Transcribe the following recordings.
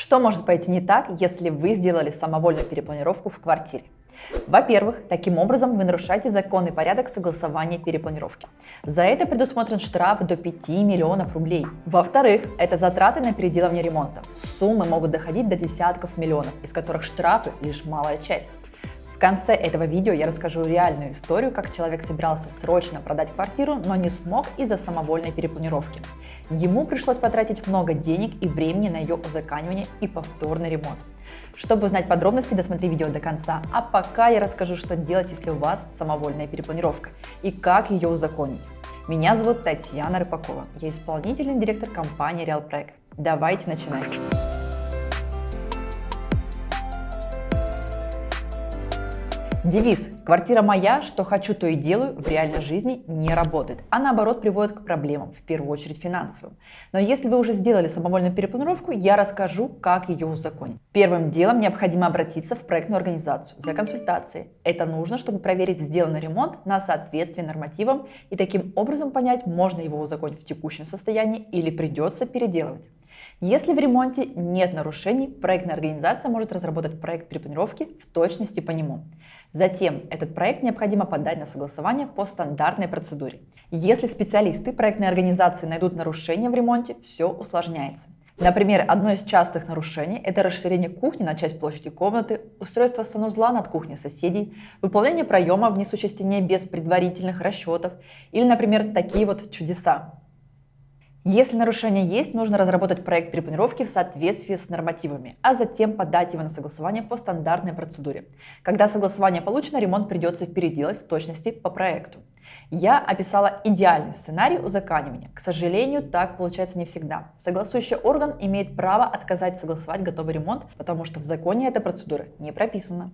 Что может пойти не так, если вы сделали самовольную перепланировку в квартире? Во-первых, таким образом вы нарушаете законный порядок согласования перепланировки. За это предусмотрен штраф до 5 миллионов рублей. Во-вторых, это затраты на переделывание ремонта. Суммы могут доходить до десятков миллионов, из которых штрафы лишь малая часть. Конце этого видео я расскажу реальную историю, как человек собирался срочно продать квартиру, но не смог из-за самовольной перепланировки. Ему пришлось потратить много денег и времени на ее узаканивание и повторный ремонт. Чтобы узнать подробности, досмотри видео до конца. А пока я расскажу, что делать, если у вас самовольная перепланировка и как ее узаконить. Меня зовут Татьяна Рыпакова. Я исполнительный директор компании Real Проект. Давайте начинать. Девиз «Квартира моя, что хочу, то и делаю» в реальной жизни не работает, а наоборот приводит к проблемам, в первую очередь финансовым. Но если вы уже сделали самовольную перепланировку, я расскажу, как ее узаконить. Первым делом необходимо обратиться в проектную организацию за консультацией. Это нужно, чтобы проверить сделанный ремонт на соответствие нормативам и таким образом понять, можно его узаконить в текущем состоянии или придется переделывать. Если в ремонте нет нарушений, проектная организация может разработать проект перепланировки в точности по нему. Затем этот проект необходимо подать на согласование по стандартной процедуре. Если специалисты проектной организации найдут нарушения в ремонте, все усложняется. Например, одно из частых нарушений – это расширение кухни на часть площади комнаты, устройство санузла над кухней соседей, выполнение проема в несущей стене без предварительных расчетов или, например, такие вот чудеса. Если нарушение есть, нужно разработать проект перепланировки в соответствии с нормативами, а затем подать его на согласование по стандартной процедуре. Когда согласование получено, ремонт придется переделать в точности по проекту. Я описала идеальный сценарий узаканивания. К сожалению, так получается не всегда. Согласующий орган имеет право отказать согласовать готовый ремонт, потому что в законе эта процедура не прописана.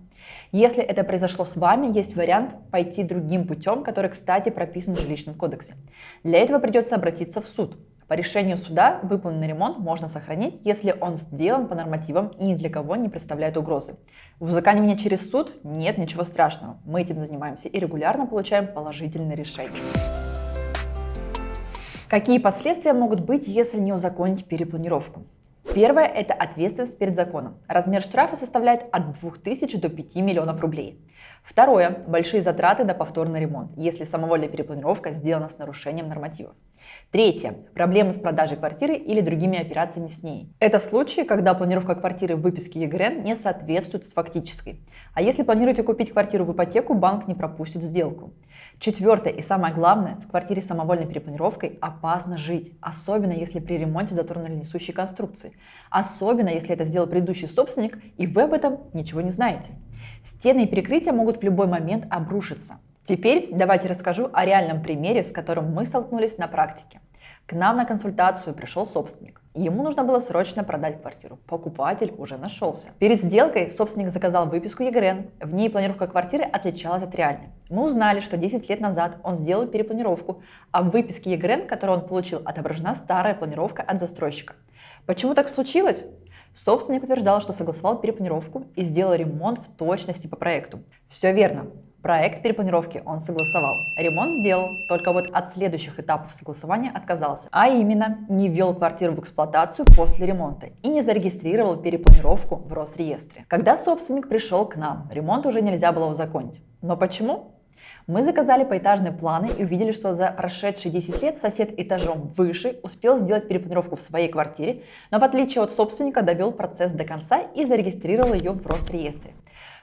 Если это произошло с вами, есть вариант пойти другим путем, который, кстати, прописан в жилищном кодексе. Для этого придется обратиться в суд. По решению суда выполненный ремонт можно сохранить, если он сделан по нормативам и ни для кого не представляет угрозы. В узаканивании через суд нет ничего страшного. Мы этим занимаемся и регулярно получаем положительные решения. Какие последствия могут быть, если не узаконить перепланировку? Первое – это ответственность перед законом. Размер штрафа составляет от 2000 до 5 миллионов рублей. Второе – большие затраты на повторный ремонт, если самовольная перепланировка сделана с нарушением нормативов. Третье – проблемы с продажей квартиры или другими операциями с ней. Это случаи, когда планировка квартиры в выписке ЕГРН не соответствует с фактической. А если планируете купить квартиру в ипотеку, банк не пропустит сделку. Четвертое и самое главное, в квартире с самовольной перепланировкой опасно жить, особенно если при ремонте затронули несущие конструкции, особенно если это сделал предыдущий собственник и вы об этом ничего не знаете. Стены и перекрытия могут в любой момент обрушиться. Теперь давайте расскажу о реальном примере, с которым мы столкнулись на практике. К нам на консультацию пришел собственник. Ему нужно было срочно продать квартиру. Покупатель уже нашелся. Перед сделкой собственник заказал выписку ЕГРН. В ней планировка квартиры отличалась от реальной. Мы узнали, что 10 лет назад он сделал перепланировку, а в выписке ЕГРН, которую он получил, отображена старая планировка от застройщика. Почему так случилось? Собственник утверждал, что согласовал перепланировку и сделал ремонт в точности по проекту. Все верно. Проект перепланировки он согласовал. Ремонт сделал, только вот от следующих этапов согласования отказался. А именно, не ввел квартиру в эксплуатацию после ремонта и не зарегистрировал перепланировку в Росреестре. Когда собственник пришел к нам, ремонт уже нельзя было узаконить. Но почему? Мы заказали поэтажные планы и увидели, что за прошедшие 10 лет сосед этажом выше успел сделать перепланировку в своей квартире, но в отличие от собственника довел процесс до конца и зарегистрировал ее в Росреестре.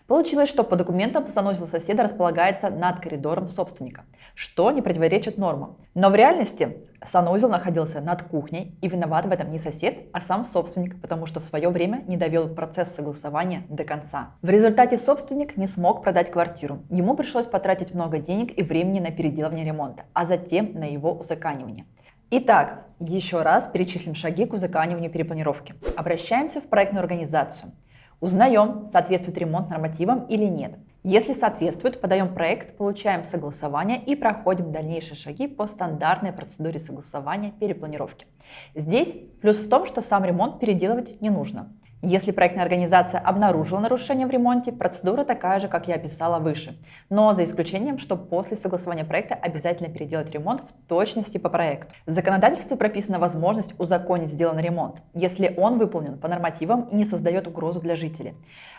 Получилось, что по документам санузел соседа располагается над коридором собственника, что не противоречит нормам. Но в реальности санузел находился над кухней, и виноват в этом не сосед, а сам собственник, потому что в свое время не довел процесс согласования до конца. В результате собственник не смог продать квартиру. Ему пришлось потратить много денег и времени на переделывание ремонта, а затем на его узаканивание. Итак, еще раз перечислим шаги к узаканиванию перепланировки. Обращаемся в проектную организацию. Узнаем, соответствует ремонт нормативам или нет. Если соответствует, подаем проект, получаем согласование и проходим дальнейшие шаги по стандартной процедуре согласования перепланировки. Здесь плюс в том, что сам ремонт переделывать не нужно. Если проектная организация обнаружила нарушение в ремонте, процедура такая же, как я описала выше, но за исключением, что после согласования проекта обязательно переделать ремонт в точности по проекту. В законодательстве прописана возможность узаконить сделанный ремонт, если он выполнен по нормативам и не создает угрозу для жителей.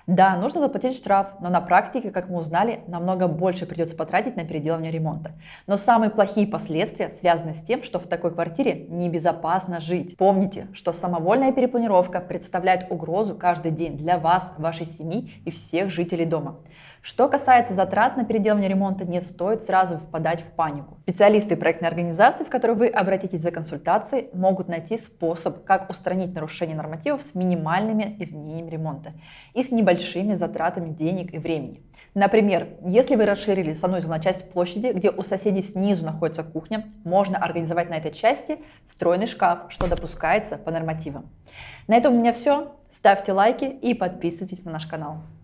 Да, нужно заплатить штраф, но на практике, как мы узнали, намного больше придется потратить на переделывание ремонта. Но самые плохие последствия связаны с тем, что в такой квартире небезопасно жить. Помните, что самовольная перепланировка представляет угрозу каждый день для вас, вашей семьи и всех жителей дома. Что касается затрат на переделывание ремонта, не стоит сразу впадать в панику. Специалисты проектной организации, в которую вы обратитесь за консультацией, могут найти способ, как устранить нарушение нормативов с минимальными изменениями ремонта и с небольшими затратами денег и времени. Например, если вы расширили санузел на часть площади, где у соседей снизу находится кухня, можно организовать на этой части встроенный шкаф, что допускается по нормативам. На этом у меня все. Ставьте лайки и подписывайтесь на наш канал.